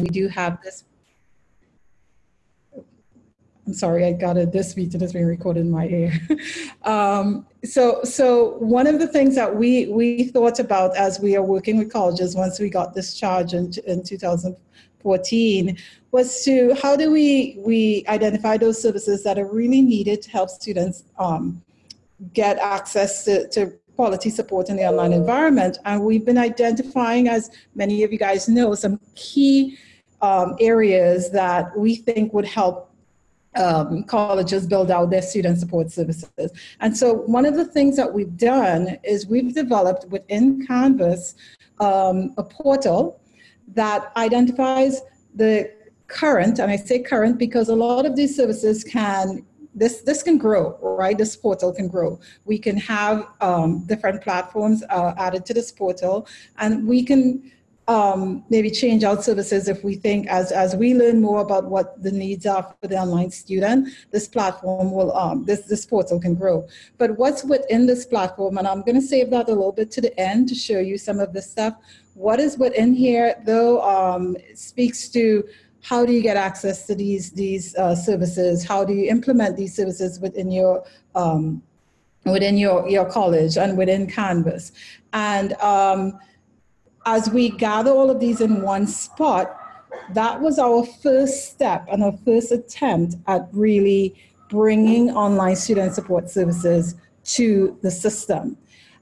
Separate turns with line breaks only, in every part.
we do have this I'm sorry, I got a this meeting is being recorded in my ear. um, so, so one of the things that we we thought about as we are working with colleges once we got this charge in, in 2014 was to how do we we identify those services that are really needed to help students um, get access to, to quality support in the online environment, and we've been identifying, as many of you guys know, some key um, areas that we think would help um, colleges build out their student support services. And so one of the things that we've done is we've developed within Canvas um, a portal that identifies the current, and I say current because a lot of these services can this this can grow, right? This portal can grow. We can have um, different platforms uh, added to this portal, and we can um, maybe change out services if we think as, as we learn more about what the needs are for the online student, this platform will, um, this, this portal can grow. But what's within this platform, and I'm gonna save that a little bit to the end to show you some of the stuff. What is within here though um, speaks to how do you get access to these, these uh, services? How do you implement these services within your um, within your, your college and within Canvas. And um, as we gather all of these in one spot, that was our first step and our first attempt at really bringing online student support services to the system.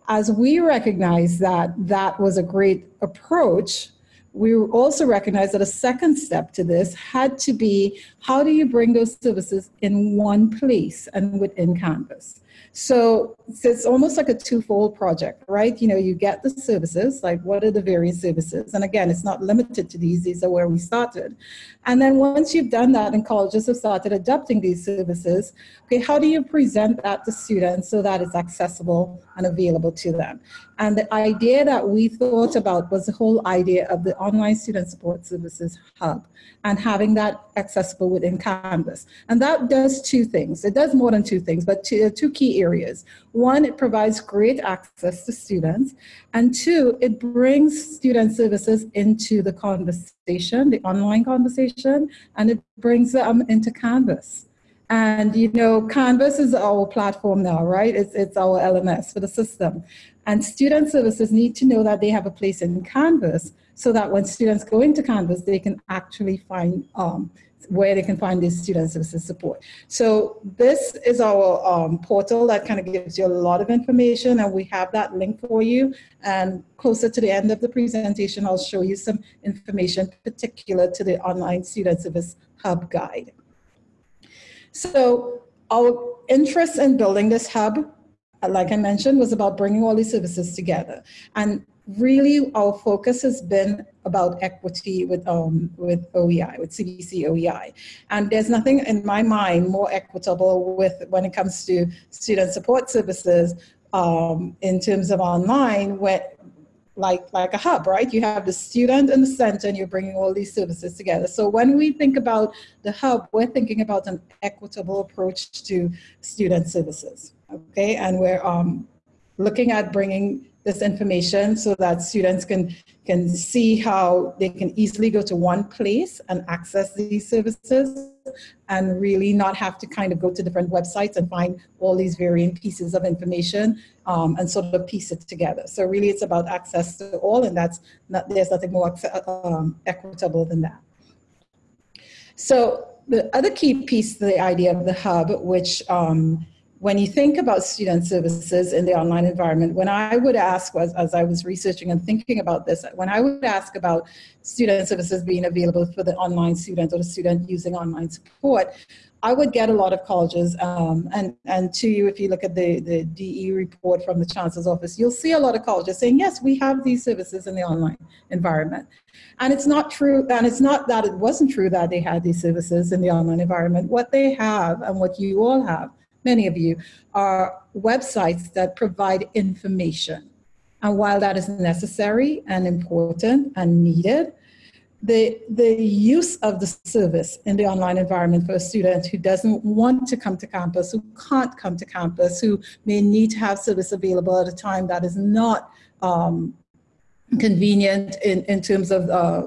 As we recognize that that was a great approach, we also recognize that a second step to this had to be how do you bring those services in one place and within Canvas? So, so it's almost like a twofold project, right? You know, you get the services, like what are the various services? And again, it's not limited to these, these are where we started. And then once you've done that and colleges have started adopting these services, okay, how do you present that to students so that it's accessible and available to them? And the idea that we thought about was the whole idea of the online student support services hub and having that accessible within Canvas. And that does two things. It does more than two things, but two, two key areas. One, it provides great access to students. And two, it brings student services into the conversation, the online conversation, and it brings them into Canvas. And you know, Canvas is our platform now, right? It's, it's our LMS for the system. And student services need to know that they have a place in Canvas so that when students go into Canvas, they can actually find um, where they can find these student services support. So this is our um, portal that kind of gives you a lot of information and we have that link for you. And closer to the end of the presentation, I'll show you some information particular to the online student service hub guide. So our interest in building this hub like I mentioned, was about bringing all these services together. And really our focus has been about equity with, um, with OEI, with CVC OEI. And there's nothing in my mind more equitable with when it comes to student support services um, in terms of online, where, like, like a hub, right? You have the student in the center and you're bringing all these services together. So when we think about the hub, we're thinking about an equitable approach to student services okay? And we're um, looking at bringing this information so that students can, can see how they can easily go to one place and access these services and really not have to kind of go to different websites and find all these varying pieces of information um, and sort of piece it together. So really it's about access to all and that's not, there's nothing more um, equitable than that. So the other key piece to the idea of the hub, which um, when you think about student services in the online environment, when I would ask, as, as I was researching and thinking about this, when I would ask about student services being available for the online student or the student using online support, I would get a lot of colleges, um, and, and to you, if you look at the, the DE report from the Chancellor's Office, you'll see a lot of colleges saying, yes, we have these services in the online environment. And it's not true, and it's not that it wasn't true that they had these services in the online environment. What they have and what you all have many of you, are websites that provide information. And while that is necessary and important and needed, the, the use of the service in the online environment for a student who doesn't want to come to campus, who can't come to campus, who may need to have service available at a time that is not um, convenient in, in terms of uh,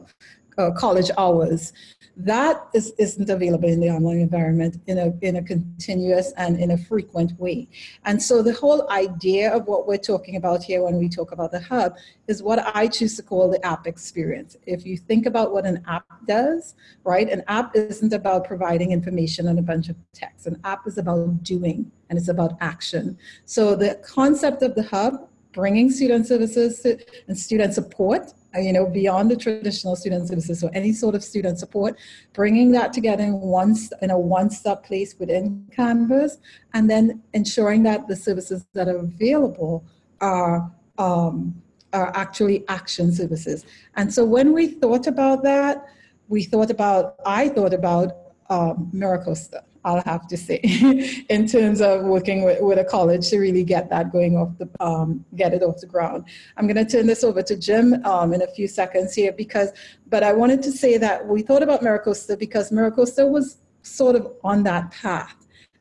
uh, college hours. That is, isn't available in the online environment in a, in a continuous and in a frequent way. And so the whole idea of what we're talking about here when we talk about the hub is what I choose to call the app experience. If you think about what an app does, right, an app isn't about providing information and a bunch of text. An app is about doing and it's about action. So the concept of the hub bringing student services and student support you know, beyond the traditional student services, so any sort of student support, bringing that together in one in a one-stop place within Canvas, and then ensuring that the services that are available are um, are actually action services. And so when we thought about that, we thought about I thought about um, MiraCosta. I'll have to say, in terms of working with, with a college to really get that going off the, um, get it off the ground. I'm gonna turn this over to Jim um, in a few seconds here because, but I wanted to say that we thought about MiraCosta because MiraCosta was sort of on that path.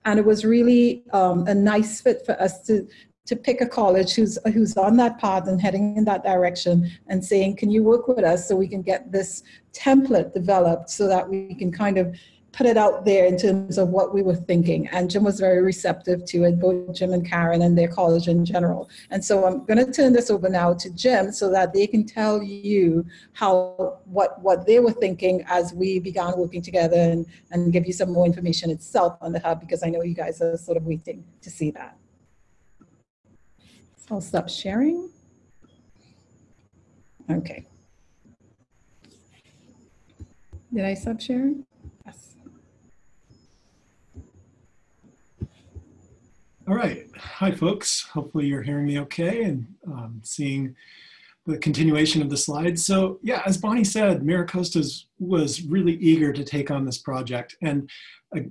And it was really um, a nice fit for us to, to pick a college who's, who's on that path and heading in that direction and saying, can you work with us so we can get this template developed so that we can kind of put it out there in terms of what we were thinking. And Jim was very receptive to it, both Jim and Karen and their college in general. And so I'm going to turn this over now to Jim so that they can tell you how what what they were thinking as we began working together and, and give you some more information itself on the hub because I know you guys are sort of waiting to see that. So I'll stop sharing. Okay. Did I stop sharing?
All right. Hi, folks. Hopefully you're hearing me okay and um, seeing the continuation of the slides. So yeah, as Bonnie said, MiraCosta was really eager to take on this project. And,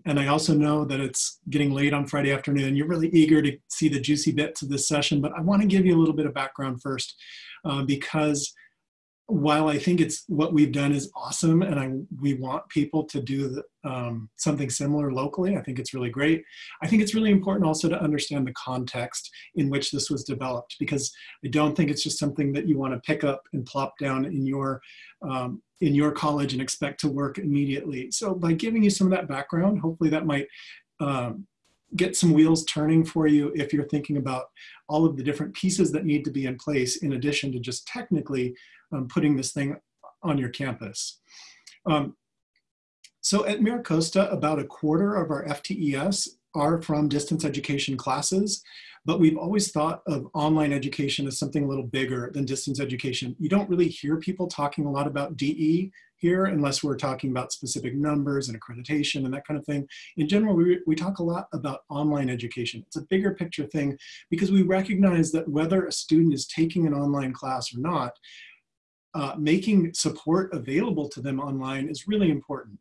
and I also know that it's getting late on Friday afternoon. You're really eager to see the juicy bits of this session, but I wanna give you a little bit of background first uh, because while I think it's what we've done is awesome and I we want people to do the, um, something similar locally, I think it's really great. I think it's really important also to understand the context in which this was developed because I don't think it's just something that you want to pick up and plop down in your um, in your college and expect to work immediately. So by giving you some of that background, hopefully that might um, get some wheels turning for you if you're thinking about all of the different pieces that need to be in place in addition to just technically um, putting this thing on your campus. Um, so at MiraCosta, about a quarter of our FTES are from distance education classes, but we've always thought of online education as something a little bigger than distance education. You don't really hear people talking a lot about DE here unless we're talking about specific numbers and accreditation and that kind of thing. In general, we, we talk a lot about online education. It's a bigger picture thing because we recognize that whether a student is taking an online class or not, uh, making support available to them online is really important.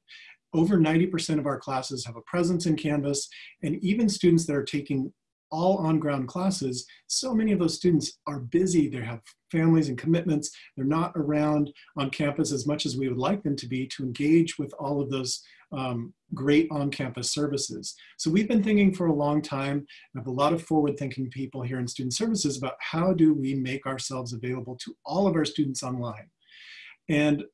Over 90% of our classes have a presence in Canvas, and even students that are taking all on-ground classes, so many of those students are busy, they have families and commitments, they're not around on campus as much as we would like them to be to engage with all of those um, great on-campus services. So we've been thinking for a long time, we have a lot of forward-thinking people here in student services about how do we make ourselves available to all of our students online. And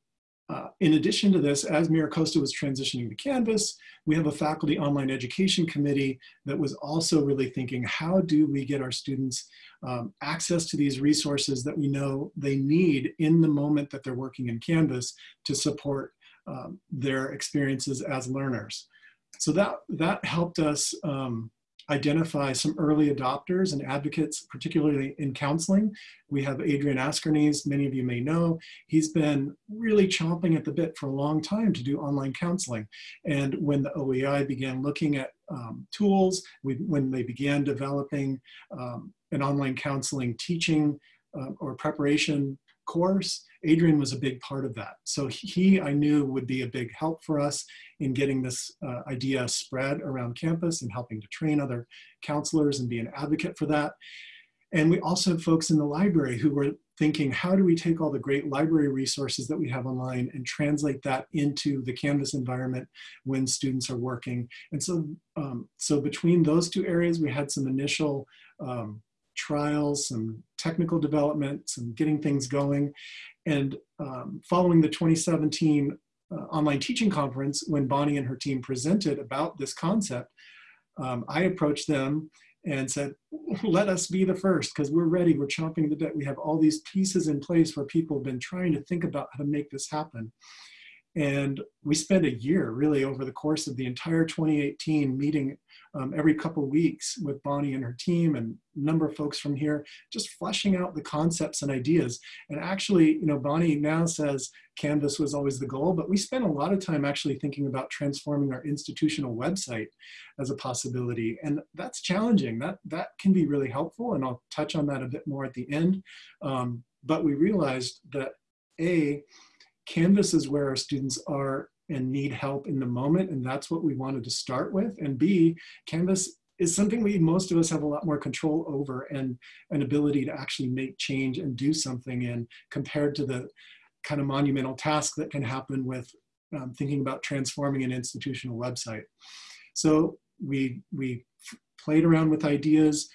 uh, in addition to this, as MiraCosta was transitioning to Canvas, we have a faculty online education committee that was also really thinking, how do we get our students um, access to these resources that we know they need in the moment that they're working in Canvas to support um, their experiences as learners. So that, that helped us um, identify some early adopters and advocates, particularly in counseling. We have Adrian Askernes, many of you may know. He's been really chomping at the bit for a long time to do online counseling. And when the OEI began looking at um, tools, we, when they began developing um, an online counseling teaching uh, or preparation course, Adrian was a big part of that. So he, I knew, would be a big help for us in getting this uh, idea spread around campus and helping to train other counselors and be an advocate for that. And we also have folks in the library who were thinking, how do we take all the great library resources that we have online and translate that into the Canvas environment when students are working? And so, um, so between those two areas, we had some initial um, trials, some technical development, some getting things going. And um, following the 2017 uh, online teaching conference, when Bonnie and her team presented about this concept, um, I approached them and said, let us be the first because we're ready, we're chomping the bit. We have all these pieces in place where people have been trying to think about how to make this happen. And we spent a year really over the course of the entire 2018 meeting um, every couple weeks with Bonnie and her team and a number of folks from here, just fleshing out the concepts and ideas. And actually, you know, Bonnie now says Canvas was always the goal, but we spent a lot of time actually thinking about transforming our institutional website as a possibility. And that's challenging. That, that can be really helpful. And I'll touch on that a bit more at the end. Um, but we realized that A, Canvas is where our students are and need help in the moment. And that's what we wanted to start with. And B, Canvas is something we, most of us have a lot more control over and an ability to actually make change and do something in compared to the kind of monumental task that can happen with um, thinking about transforming an institutional website. So we, we played around with ideas,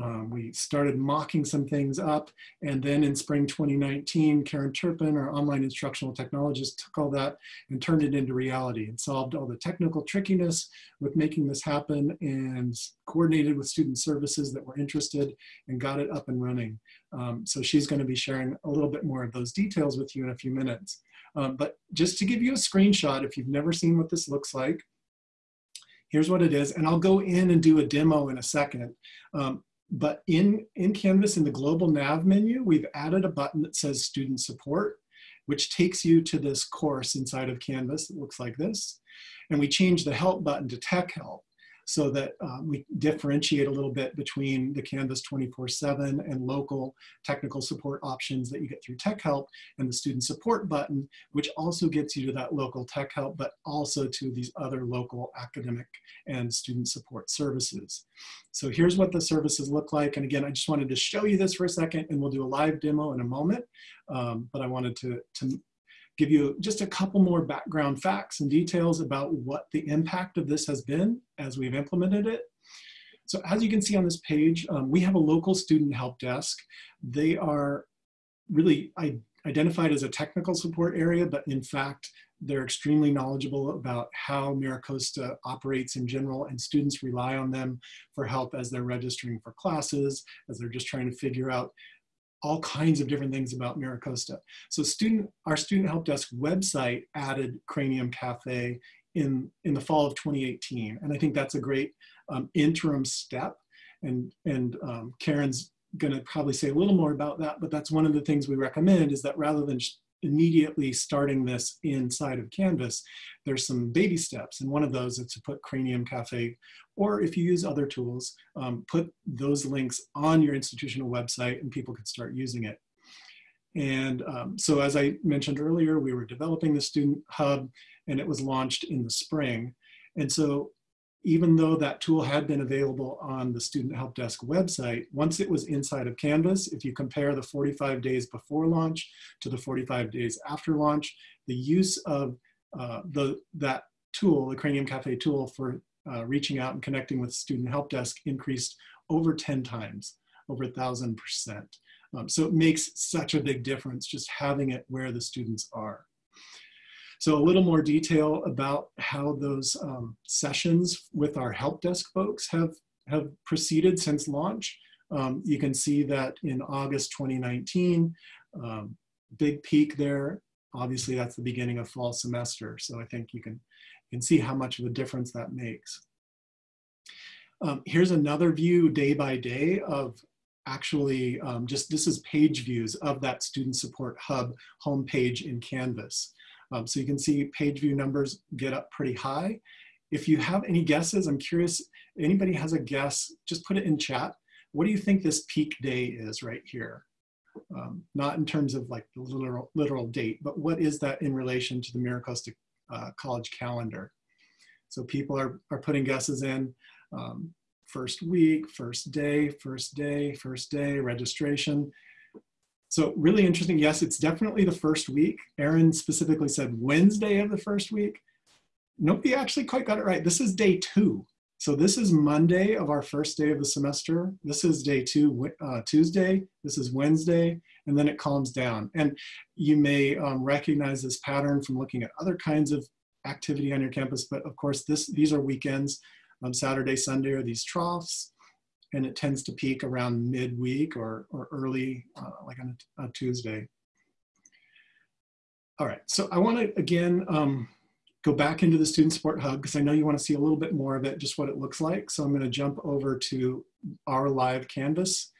um, we started mocking some things up. And then in spring 2019, Karen Turpin, our online instructional technologist, took all that and turned it into reality and solved all the technical trickiness with making this happen and coordinated with student services that were interested and got it up and running. Um, so she's going to be sharing a little bit more of those details with you in a few minutes. Um, but just to give you a screenshot, if you've never seen what this looks like, here's what it is. And I'll go in and do a demo in a second. Um, but in, in Canvas, in the global nav menu, we've added a button that says student support, which takes you to this course inside of Canvas that looks like this. And we changed the help button to tech help so that um, we differentiate a little bit between the Canvas 24-7 and local technical support options that you get through Tech Help and the student support button, which also gets you to that local Tech Help, but also to these other local academic and student support services. So here's what the services look like. And again, I just wanted to show you this for a second and we'll do a live demo in a moment. Um, but I wanted to, to give you just a couple more background facts and details about what the impact of this has been as we've implemented it. So as you can see on this page, um, we have a local student help desk. They are really identified as a technical support area, but in fact, they're extremely knowledgeable about how MiraCosta operates in general and students rely on them for help as they're registering for classes, as they're just trying to figure out all kinds of different things about MiraCosta. So student, our Student Help Desk website added Cranium Cafe in, in the fall of 2018. And I think that's a great um, interim step. And, and um, Karen's gonna probably say a little more about that, but that's one of the things we recommend is that rather than immediately starting this inside of Canvas, there's some baby steps. And one of those is to put Cranium Cafe, or if you use other tools, um, put those links on your institutional website and people can start using it. And um, so as I mentioned earlier, we were developing the Student Hub and it was launched in the spring. And so even though that tool had been available on the Student Help Desk website, once it was inside of Canvas, if you compare the 45 days before launch to the 45 days after launch, the use of uh, the, that tool, the Cranium Cafe tool for uh, reaching out and connecting with Student Help Desk increased over 10 times, over a thousand percent. Um, so it makes such a big difference just having it where the students are. So a little more detail about how those um, sessions with our help desk folks have, have proceeded since launch. Um, you can see that in August 2019, um, big peak there. Obviously that's the beginning of fall semester. So I think you can, you can see how much of a difference that makes. Um, here's another view day by day of actually um, just this is page views of that student support hub homepage in Canvas. Um, so you can see page view numbers get up pretty high. If you have any guesses, I'm curious, anybody has a guess, just put it in chat. What do you think this peak day is right here? Um, not in terms of like the literal, literal date, but what is that in relation to the MiraCosta uh, College calendar? So people are, are putting guesses in. Um, first week, first day, first day, first day, registration. So really interesting. Yes, it's definitely the first week. Aaron specifically said Wednesday of the first week. Nobody actually quite got it right. This is day two. So this is Monday of our first day of the semester. This is day two, uh, Tuesday. This is Wednesday, and then it calms down. And you may um, recognize this pattern from looking at other kinds of activity on your campus, but of course this, these are weekends. Um, Saturday, Sunday are these troughs, and it tends to peak around midweek or, or early, uh, like on a, a, Tuesday. All right, so I wanna, again, um, go back into the Student Support Hub because I know you want to see a little bit more of it, just what it looks like. So I'm going to jump over to our live Canvas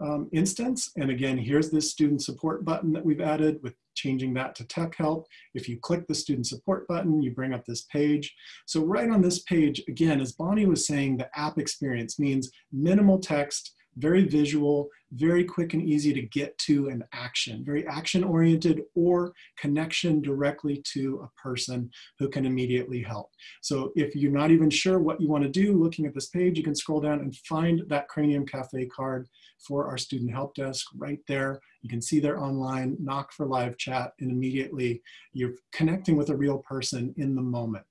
um, instance. And again, here's this Student Support button that we've added with changing that to Tech Help. If you click the Student Support button, you bring up this page. So right on this page, again, as Bonnie was saying, the app experience means minimal text, very visual, very quick and easy to get to an action, very action oriented or connection directly to a person who can immediately help. So if you're not even sure what you want to do looking at this page, you can scroll down and find that Cranium Cafe card for our student help desk right there. You can see they're online, knock for live chat, and immediately you're connecting with a real person in the moment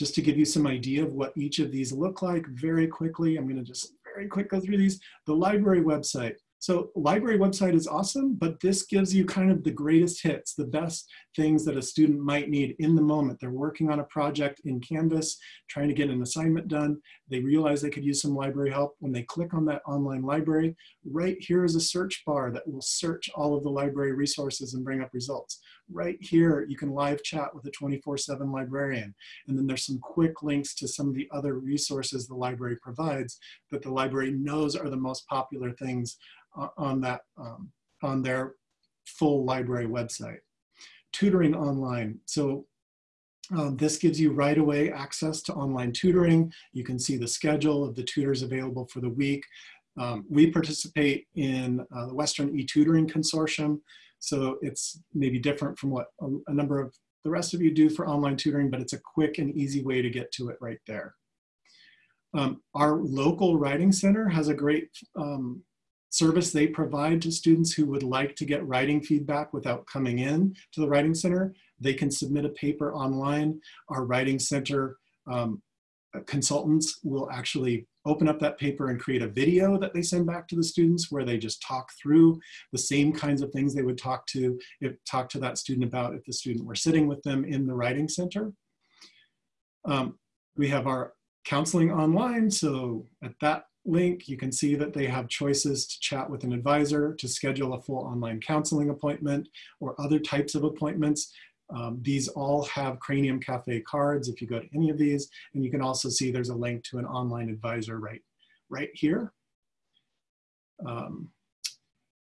just to give you some idea of what each of these look like very quickly, I'm gonna just very quick go through these. The library website. So library website is awesome, but this gives you kind of the greatest hits, the best things that a student might need in the moment. They're working on a project in Canvas, trying to get an assignment done. They realize they could use some library help. When they click on that online library, right here is a search bar that will search all of the library resources and bring up results right here, you can live chat with a 24-7 librarian. And then there's some quick links to some of the other resources the library provides that the library knows are the most popular things on that um, on their full library website. Tutoring online. So um, this gives you right away access to online tutoring. You can see the schedule of the tutors available for the week. Um, we participate in uh, the Western e-Tutoring Consortium. So it's maybe different from what a, a number of the rest of you do for online tutoring, but it's a quick and easy way to get to it right there. Um, our local writing center has a great um, service they provide to students who would like to get writing feedback without coming in to the writing center. They can submit a paper online. Our writing center um, consultants will actually open up that paper and create a video that they send back to the students where they just talk through the same kinds of things they would talk to if, talk to that student about if the student were sitting with them in the writing center. Um, we have our counseling online. So at that link, you can see that they have choices to chat with an advisor, to schedule a full online counseling appointment or other types of appointments. Um, these all have Cranium Cafe cards if you go to any of these, and you can also see there's a link to an online advisor right, right here. Um,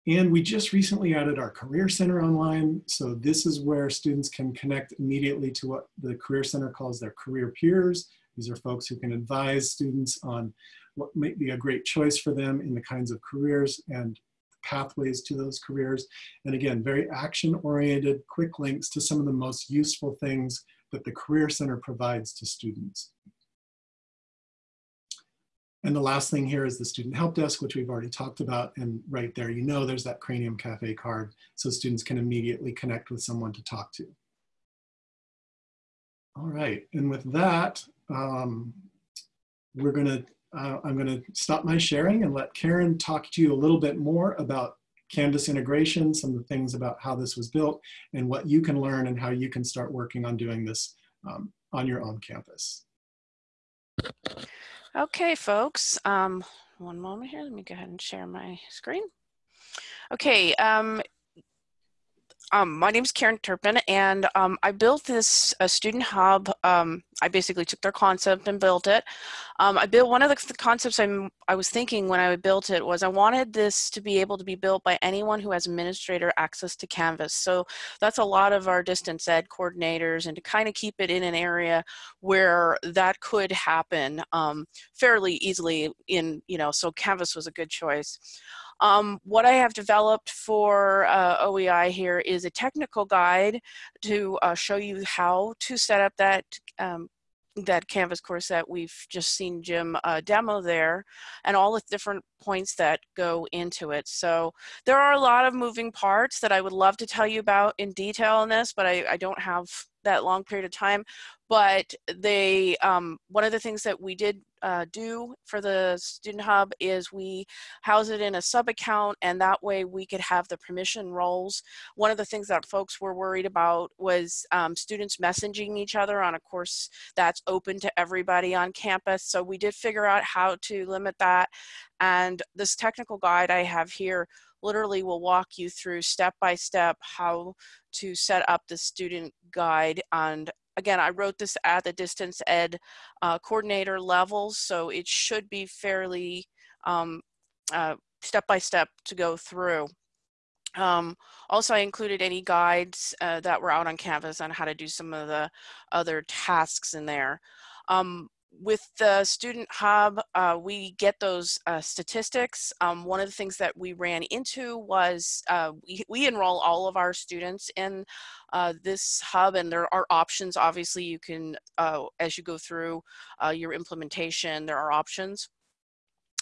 and we just recently added our Career Center online. So this is where students can connect immediately to what the Career Center calls their career peers. These are folks who can advise students on what might be a great choice for them in the kinds of careers and pathways to those careers. And again, very action oriented, quick links to some of the most useful things that the Career Center provides to students. And the last thing here is the Student Help Desk, which we've already talked about. And right there, you know there's that Cranium Cafe card, so students can immediately connect with someone to talk to. All right, and with that, um, we're gonna uh, I'm going to stop my sharing and let Karen talk to you a little bit more about Canvas integration, some of the things about how this was built, and what you can learn and how you can start working on doing this um, on your own campus.
Okay, folks. Um, one moment here. Let me go ahead and share my screen. Okay, um, um, my name is Karen Turpin, and um, I built this uh, student hub. Um, I basically took their concept and built it. Um, I built one of the, the, concepts I'm, I was thinking when I built it was I wanted this to be able to be built by anyone who has administrator access to Canvas. So that's a lot of our distance ed coordinators, and to kind of keep it in an area where that could happen um, fairly easily. In you know, so Canvas was a good choice. Um, what I have developed for uh, OEI here is a technical guide to uh, show you how to set up that um, that Canvas course that we've just seen Jim uh, demo there and all the different points that go into it. So there are a lot of moving parts that I would love to tell you about in detail in this, but I, I don't have that long period of time, but they um, one of the things that we did uh, do for the Student Hub is we house it in a sub account and that way we could have the permission roles. One of the things that folks were worried about was um, students messaging each other on a course that's open to everybody on campus. So we did figure out how to limit that. And this technical guide I have here literally will walk you through step by step how to set up the student guide and again, I wrote this at the distance ed uh, coordinator levels, so it should be fairly um, uh, step by step to go through. Um, also, I included any guides uh, that were out on Canvas on how to do some of the other tasks in there. Um, with the Student Hub, uh, we get those uh, statistics. Um, one of the things that we ran into was uh, we, we, enroll all of our students in uh, this hub and there are options. Obviously, you can, uh, as you go through uh, your implementation, there are options.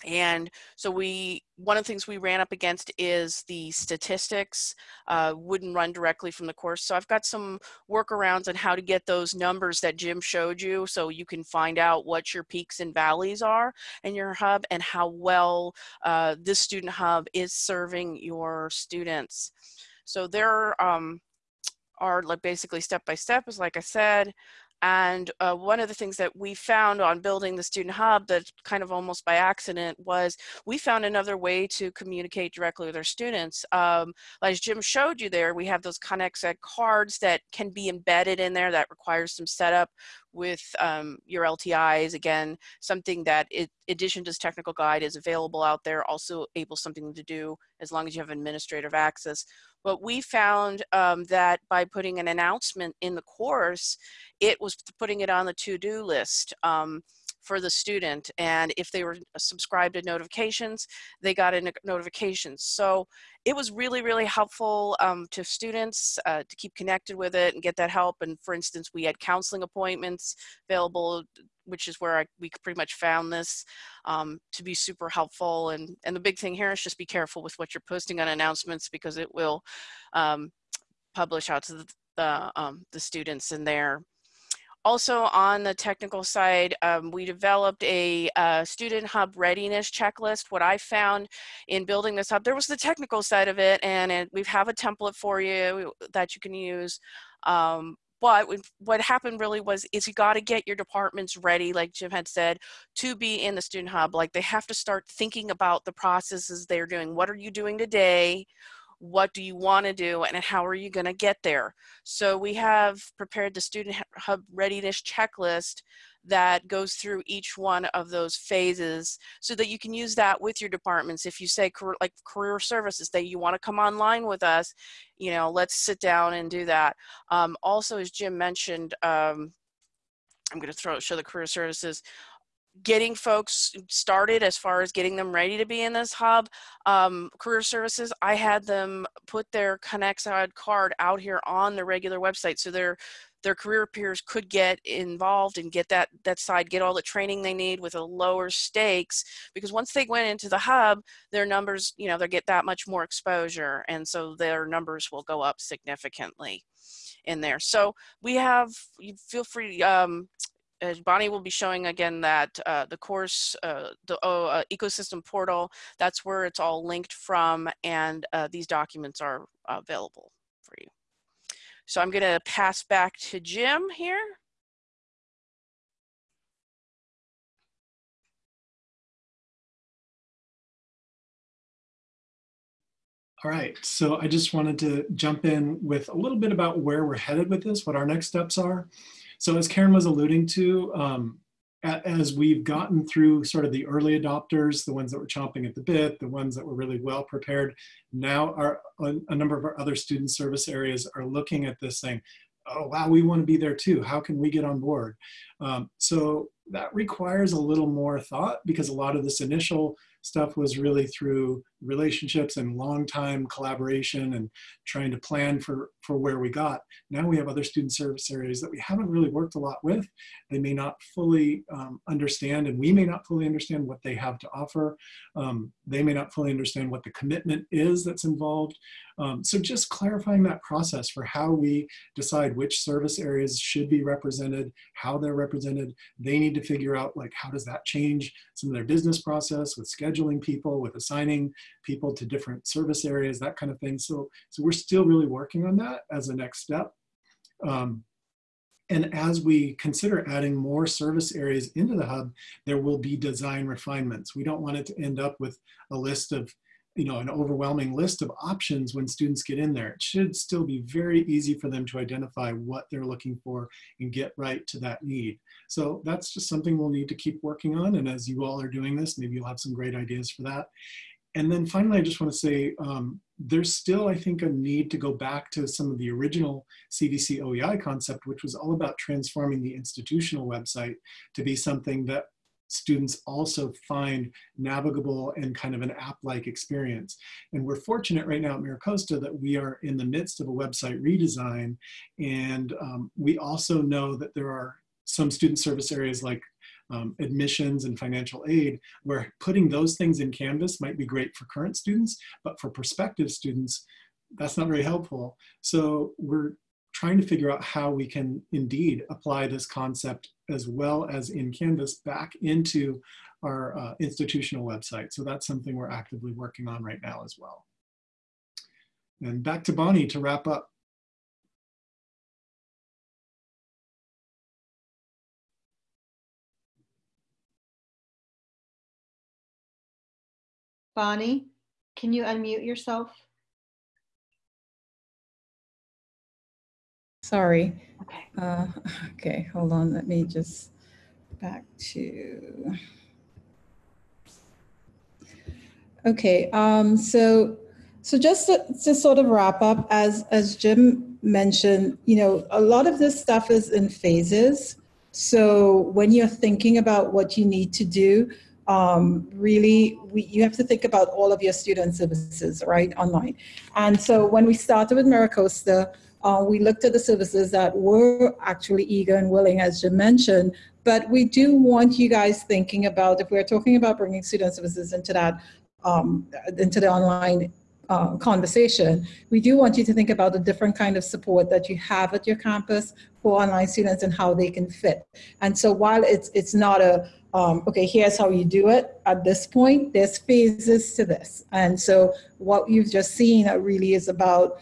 And so we, one of the things we ran up against is the statistics uh, wouldn't run directly from the course. So I've got some workarounds on how to get those numbers that Jim showed you so you can find out what your peaks and valleys are in your hub and how well uh, this student hub is serving your students. So there um, are like basically step by step, as like I said, and uh, one of the things that we found on building the Student Hub that kind of almost by accident was we found another way to communicate directly with our students. Um, as Jim showed you there, we have those ConexED cards that can be embedded in there that requires some setup with um, your LTIs. Again, something that addition to this technical guide is available out there, also able something to do as long as you have administrative access. But we found um, that by putting an announcement in the course, it was putting it on the to-do list. Um, for the student. And if they were subscribed to notifications, they got a notifications. So it was really, really helpful um, to students uh, to keep connected with it and get that help. And for instance, we had counseling appointments available, which is where I, we pretty much found this um, to be super helpful. And, and the big thing here is just be careful with what you're posting on announcements because it will um, publish out to the, the, um, the students in there. Also on the technical side, um, we developed a, a, student hub readiness checklist. What I found in building this hub, there was the technical side of it and it, we have a template for you that you can use. Um, but what happened really was is you got to get your departments ready like jim had said to be in the student hub like they have to start thinking about the processes they're doing what are you doing today what do you want to do and how are you going to get there? So we have prepared the student hub readiness checklist that goes through each one of those phases so that you can use that with your departments. If you say like career services that you want to come online with us you know let's sit down and do that. Um, also as jim mentioned um, I'm going to throw show the career services getting folks started as far as getting them ready to be in this hub. Um, career services, I had them put their ConexED card out here on the regular website so their their career peers could get involved and get that that side, get all the training they need with a lower stakes. Because once they went into the hub, their numbers, you know, they get that much more exposure, and so their numbers will go up significantly in there. So we have, you feel free, um, Bonnie will be showing again that uh, the course, uh, the oh, uh, ecosystem portal, that's where it's all linked from and uh, these documents are available for you. So I'm gonna pass back to Jim here.
All right, so I just wanted to jump in with a little bit about where we're headed with this, what our next steps are. So as Karen was alluding to, um, as we've gotten through sort of the early adopters, the ones that were chomping at the bit, the ones that were really well prepared, now our, a number of our other student service areas are looking at this saying, oh, wow, we want to be there too. How can we get on board? Um, so that requires a little more thought because a lot of this initial stuff was really through relationships and long time collaboration and trying to plan for, for where we got. Now we have other student service areas that we haven't really worked a lot with. They may not fully um, understand and we may not fully understand what they have to offer. Um, they may not fully understand what the commitment is that's involved. Um, so just clarifying that process for how we decide which service areas should be represented, how they're represented. They need to figure out like how does that change some of their business process with scheduling people, with assigning people to different service areas, that kind of thing. So, so we're still really working on that as a next step. Um, and as we consider adding more service areas into the hub, there will be design refinements. We don't want it to end up with a list of you know, an overwhelming list of options when students get in there. It should still be very easy for them to identify what they're looking for and get right to that need. So that's just something we'll need to keep working on. And as you all are doing this, maybe you'll have some great ideas for that. And then finally, I just want to say um, there's still, I think, a need to go back to some of the original CVC OEI concept, which was all about transforming the institutional website to be something that students also find navigable and kind of an app-like experience. And we're fortunate right now at MiraCosta that we are in the midst of a website redesign. And um, we also know that there are some student service areas like um, admissions and financial aid, where putting those things in Canvas might be great for current students, but for prospective students, that's not very helpful. So we're trying to figure out how we can indeed apply this concept as well as in Canvas back into our uh, institutional website. So that's something we're actively working on right now as well. And back to Bonnie to wrap up.
Bonnie, can you unmute yourself?
Sorry.
Okay.
Uh, okay, hold on. Let me just back to. Okay, um, so so just to, to sort of wrap up, as as Jim mentioned, you know, a lot of this stuff is in phases. So when you're thinking about what you need to do, um, really, we, you have to think about all of your student services, right, online. And so when we started with MiraCosta, uh, we looked at the services that were actually eager and willing, as Jim mentioned, but we do want you guys thinking about, if we're talking about bringing student services into that, um, into the online uh, conversation, we do want you to think about the different kind of support that you have at your campus for online students and how they can fit. And so while it's, it's not a, um, okay, here's how you do it at this point, there's phases to this. And so what you've just seen really is about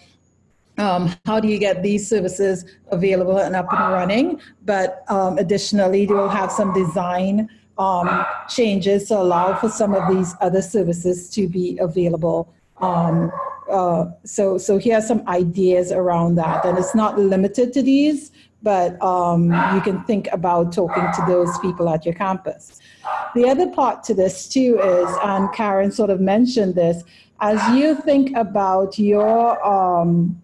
um, how do you get these services available and up and running? But um, additionally, they will have some design um, changes to allow for some of these other services to be available. Um, uh, so, so here are some ideas around that. And it's not limited to these, but um, you can think about talking to those people at your campus. The other part to this too is, and Karen sort of mentioned this, as you think about your um,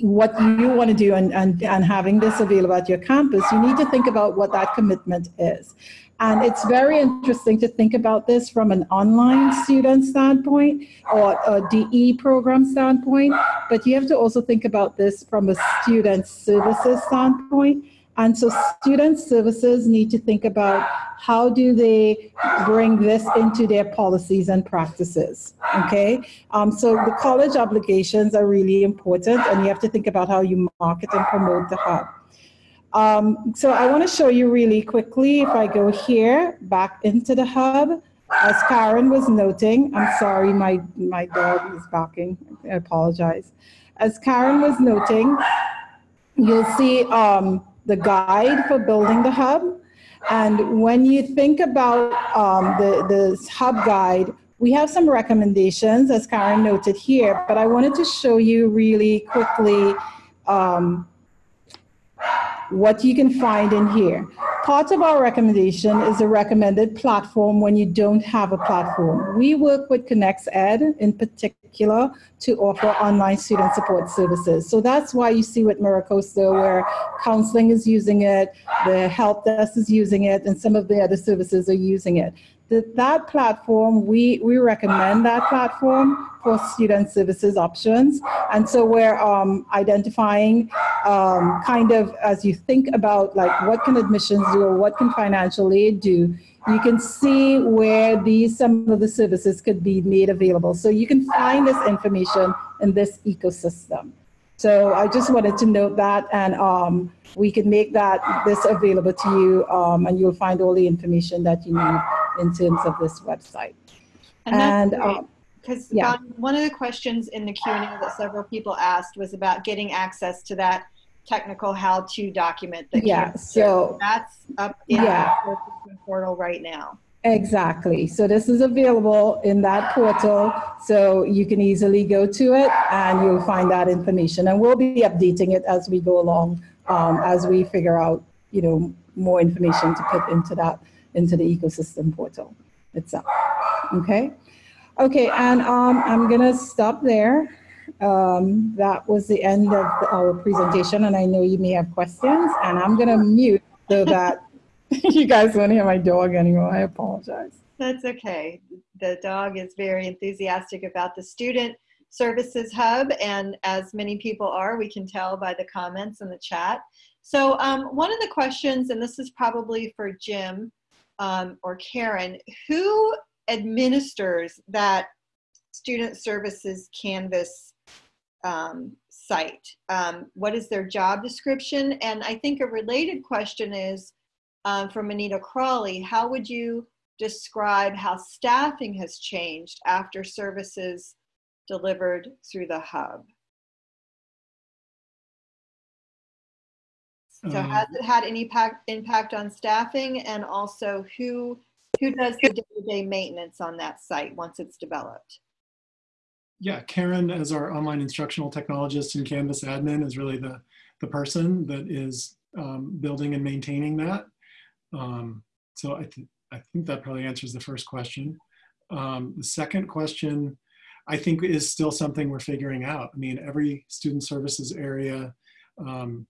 what you want to do and, and, and having this available at your campus, you need to think about what that commitment is. And it's very interesting to think about this from an online student standpoint or a DE program standpoint, but you have to also think about this from a student services standpoint and so student services need to think about how do they bring this into their policies and practices, okay? Um, so the college obligations are really important and you have to think about how you market and promote the hub. Um, so I wanna show you really quickly, if I go here, back into the hub, as Karen was noting, I'm sorry, my, my dog is barking, I apologize. As Karen was noting, you'll see um, the guide for building the hub. And when you think about um, the, the hub guide, we have some recommendations, as Karen noted here, but I wanted to show you really quickly um, what you can find in here. Part of our recommendation is a recommended platform when you don't have a platform. We work with ConexED in particular to offer online student support services. So that's why you see with MiraCosta where counseling is using it, the help desk is using it, and some of the other services are using it. That, that platform, we, we recommend that platform for student services options. And so we're um, identifying um, kind of as you think about like what can admissions do or what can financial aid do, you can see where these some of the services could be made available. So you can find this information in this ecosystem. So I just wanted to note that, and um, we can make that this available to you, um, and you'll find all the information that you need in terms of this website.
And
And, um,
because
yeah.
one of the questions in the Q and A that several people asked was about getting access to that technical how-to document. That
Yeah, so-
that's up in
Yeah.
the portal right now.
Exactly. So this is available in that portal, so you can easily go to it and you'll find that information. And we'll be updating it as we go along, um, as we figure out, you know, more information to put into that, into the ecosystem portal itself. Okay? Okay, and um, I'm gonna stop there. Um, that was the end of our presentation, and I know you may have questions, and I'm gonna mute so that you guys won't hear my dog anymore. I apologize.
That's okay. The dog is very enthusiastic about the Student Services Hub, and as many people are, we can tell by the comments in the chat. So um, one of the questions, and this is probably for Jim um, or Karen, who administers that Student Services Canvas um, site? Um, what is their job description? And I think a related question is, um, from Anita Crawley, how would you describe how staffing has changed after services delivered through the hub? So
Um,
has it had any impact, impact on staffing and also who, who does the day-to-day maintenance on that site once it's developed?
Yeah, Karen, as our online instructional technologist and Canvas admin, is really the, the person that is um, building and maintaining that. Um, so I, th I think that probably answers the first question. Um, the second question, I think, is still something we're figuring out. I mean, every student services area um,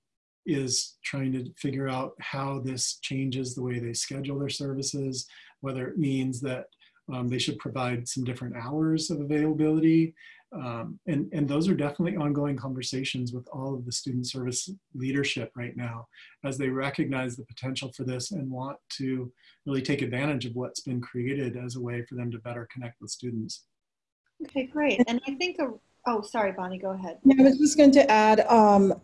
is trying to figure out how this changes the way they schedule their services, whether it means that um, they should provide some different hours of availability. Um, and, and those are definitely ongoing conversations with all of the student service leadership right now as they recognize the potential for this and want to really take advantage of what's been created as a way for them to better connect with students.
Okay, great. And I think, a, oh, sorry, Bonnie, go ahead.
Yeah, I was just going to add, um,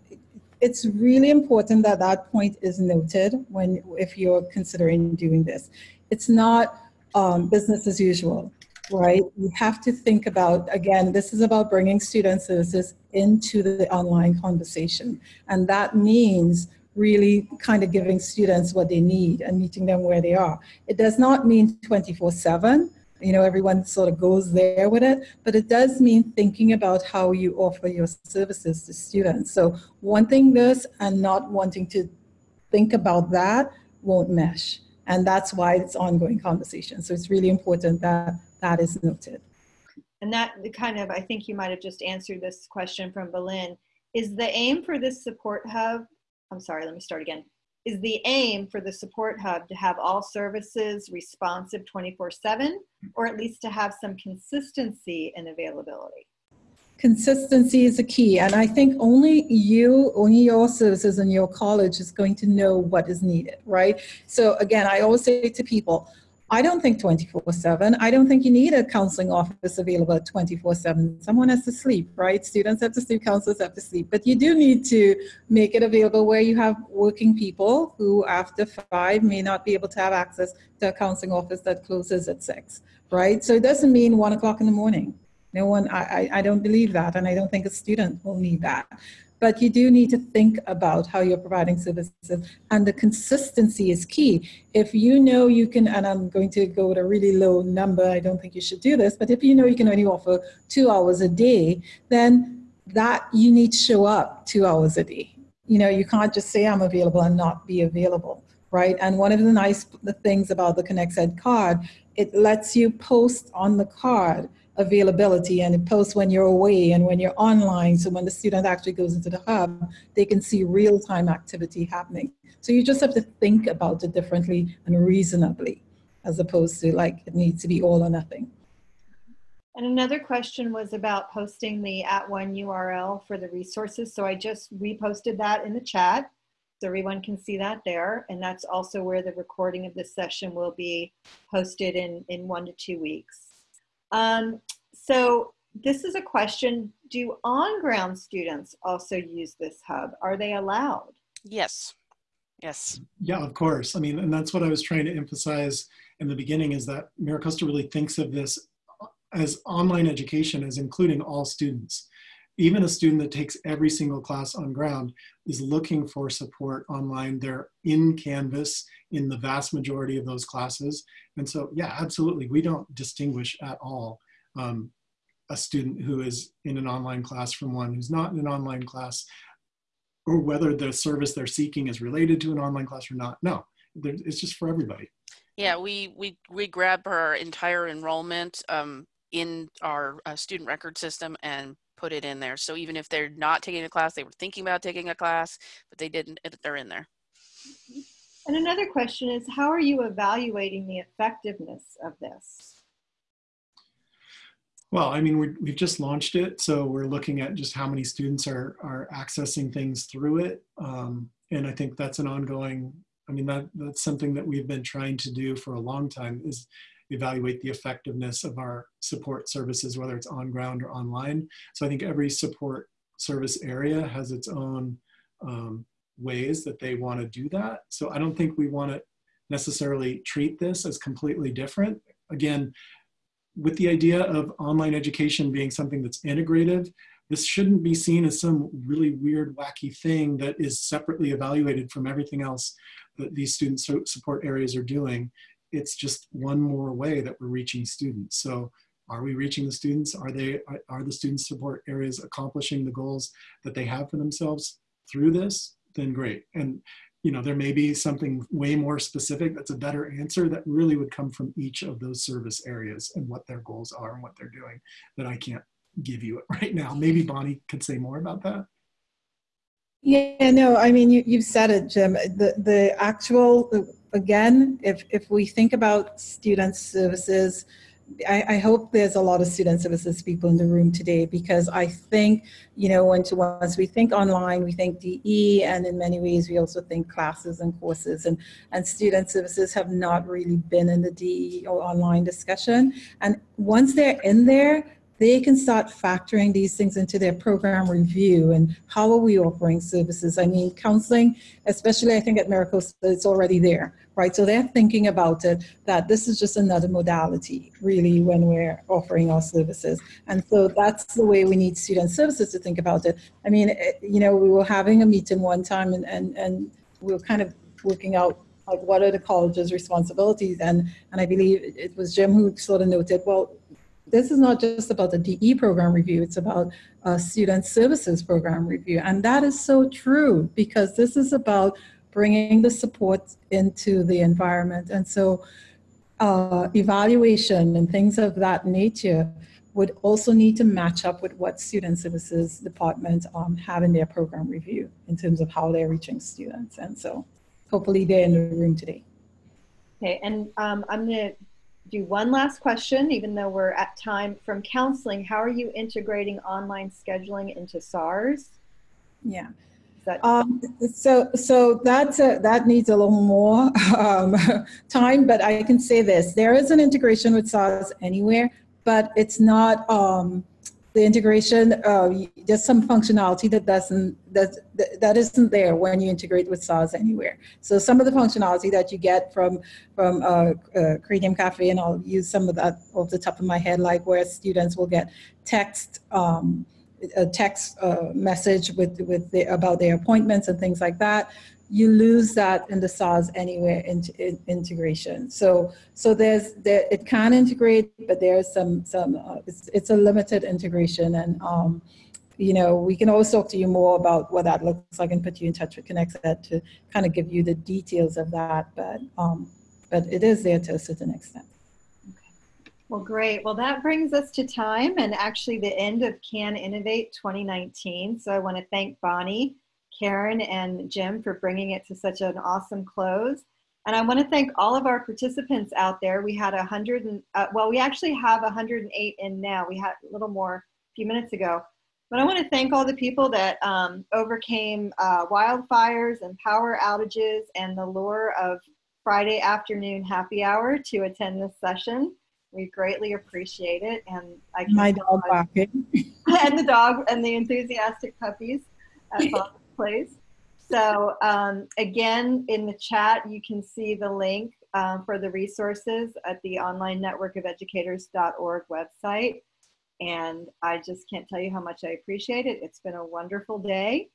it's really important that that point is noted when, if you're considering doing this. It's not um, business as usual, right? You have to think about, again, this is about bringing student services into the online conversation. And that means really kind of giving students what they need and meeting them where they are. It does not mean 24 seven, you know, everyone sort of goes there with it, but it does mean thinking about how you offer your services to students. So wanting this and not wanting to think about that won't mesh. And that's why it's ongoing conversation. So it's really important that that is noted.
And that kind of, I think you might have just answered this question from Berlin. Is the aim for this support hub, I'm sorry, let me start again. Is the aim for the support hub to have all services responsive 24 7 or at least to have some consistency in availability?
Consistency is a key. And I think only you, only your services and your college is going to know what is needed, right? So again, I always say to people, I don't think 24 7. I don't think you need a counseling office available 24 7. Someone has to sleep, right? Students have to sleep, counselors have to sleep. But you do need to make it available where you have working people who, after five, may not be able to have access to a counseling office that closes at six, right? So it doesn't mean one o'clock in the morning. No one, I, I, I don't believe that, and I don't think a student will need that. But you do need to think about how you're providing services, and the consistency is key. If you know you can, and I'm going to go with a really low number, I don't think you should do this, but if you know you can only offer two hours a day, then that you need to show up two hours a day. You know, you can't just say I'm available and not be available, right? And one of the nice things about the ConexED card, it lets you post on the card availability and it posts when you're away and when you're online. So when the student actually goes into the hub, they can see real-time activity happening. So you just have to think about it differently and reasonably as opposed to like it needs to be all or nothing.
And another question was about posting the at one URL for the resources. So I just reposted that in the chat. So everyone can see that there. And that's also where the recording of this session will be posted in, in one to two weeks. Um, so this is a question, do on-ground students also use this hub? Are they allowed?
Yes. Yes.
Yeah, of course. I mean, and that's what I was trying to emphasize in the beginning is that MiraCosta really thinks of this as online education as including all students. Even a student that takes every single class on ground is looking for support online. They're in Canvas in the vast majority of those classes. And so, yeah, absolutely. We don't distinguish at all um, a student who is in an online class from one who's not in an online class or whether the service they're seeking is related to an online class or not. No, it's just for everybody.
Yeah, we we we grab our entire enrollment um, in our uh, student record system and put it in there. So even if they're not taking a class, they were thinking about taking a class, but they didn't, they're in there.
And another question is, how are you evaluating the effectiveness of this?
Well, I mean, we have just launched it, so we're looking at just how many students are, are accessing things through it. Um, and I think that's an ongoing, I mean, that, that's something that we've been trying to do for a long time is evaluate the effectiveness of our support services, whether it's on ground or online. So I think every support service area has its own um, ways that they want to do that. So I don't think we want to necessarily treat this as completely different. Again, with the idea of online education being something that's integrative, this shouldn't be seen as some really weird, wacky thing that is separately evaluated from everything else that these student support areas are doing it's just one more way that we're reaching students. So are we reaching the students? Are they are the student support areas accomplishing the goals that they have for themselves through this? Then great. And you know, there may be something way more specific that's a better answer that really would come from each of those service areas and what their goals are and what they're doing that I can't give you right now. Maybe Bonnie could say more about that.
Yeah, no, I mean, you, you've said it, Jim. The, the actual, again, if, if we think about student services, I, I, hope there's a lot of student services people in the room today because I think, you know, once, once we think online, we think DE, and in many ways we also think classes and courses, and, and student services have not really been in the DE or online discussion. And once they're in there, they can start factoring these things into their program review and how are we offering services. I mean, counseling, especially I think at MiraCosta, it's already there, right? So they're thinking about it, that this is just another modality, really, when we're offering our services. And so that's the way we need student services to think about it. I mean, it, eh, you know, we were having a meeting one time and, and, and we were kind of working out like what are the college's responsibilities and and i believe it was jim who sort of noted well this is not just about the DE program review, it's about student services program review. And that is so true because this is about bringing the support into the environment. And so uh, evaluation and things of that nature would also need to match up with what student services department um, have in their program review in terms of how they're reaching students. And so hopefully they're in the room today.
Okay, and um, I'm going to do one last question, even though we're at time from counseling. How are you integrating online scheduling into SARS?
Yeah. That um, so so that's a, that needs a little more um, time, but I can say this: there is an integration with SARS anywhere, but it's not. Um, the integration, uh, some functionality that doesn't that that isn't there when you integrate with SARS anywhere. So some of the functionality that you get from from uh, uh, Cranium Cafe, and I'll use some of that off the top of my head, like where students will get text. Um, a text uh, message with with the, about their appointments and things like that you lose that in the SARS anywhere into in, integration. So so there's there it can integrate, but there's some some uh, it's, it's a limited integration, and um, you know we can always talk to you more about what that looks like and put you in touch with ConexED to kind of give you the details of that. But um, but it is there to a certain extent.
Well, great. Well, that brings us to time and actually the end of Can Innovate 2019. So I want to thank Bonnie Karen and Jim for bringing it to such an awesome close. And I want to thank all of our participants out there. We had a hundred and, uh, well, we actually have 108 in now. We had a little more a few minutes ago. But I want to thank all the people that um, overcame uh, wildfires and power outages and the lure of Friday afternoon happy hour to attend this session. We greatly appreciate it. And I can
My dog barking.
and the dog and the enthusiastic puppies at Bob's place. So um, again, in the chat, you can see the link um, for the resources at the online network of educators.org website. And I just can't tell you how much I appreciate it. It's been a wonderful day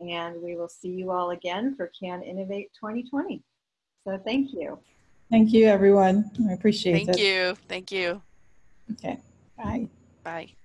and we will see you all again for Can Innovate 2020. So thank you.
Thank you, everyone. I appreciate
Thank
it.
Thank you. Thank you.
Okay, bye.
Bye.